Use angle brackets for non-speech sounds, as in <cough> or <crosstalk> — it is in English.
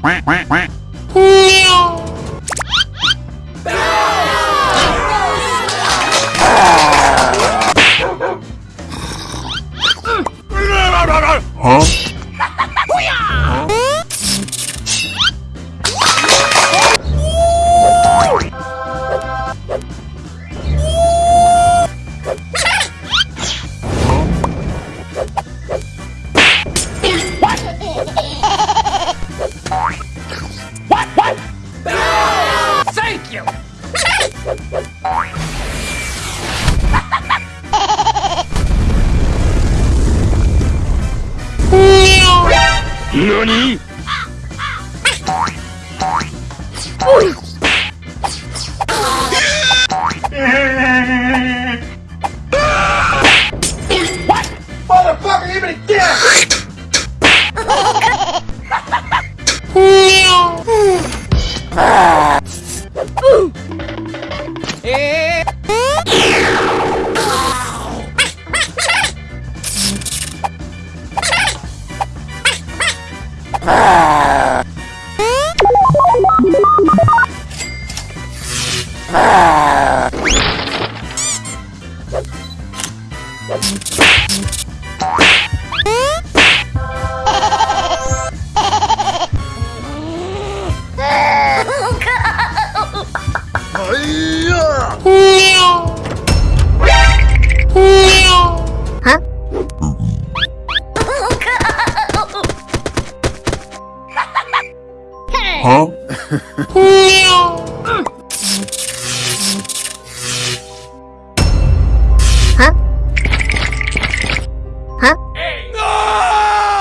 Quack, quack, quack. Huh? NANI? Motherfucker, <laughs> Yeah! Huh? <laughs> <laughs>